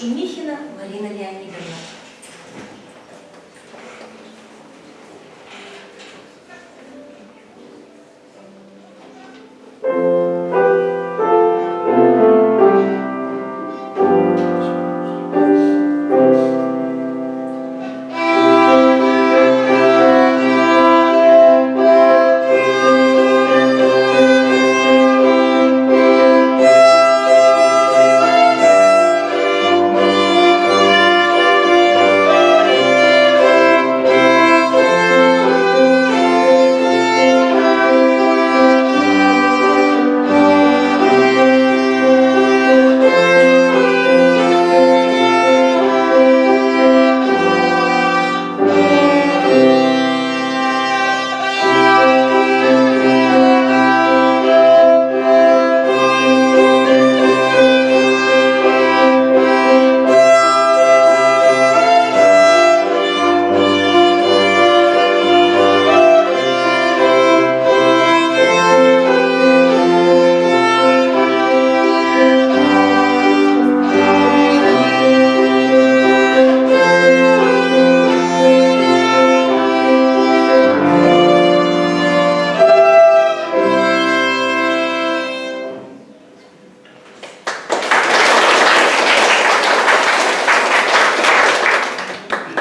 Шумихина Марина Леонидовна.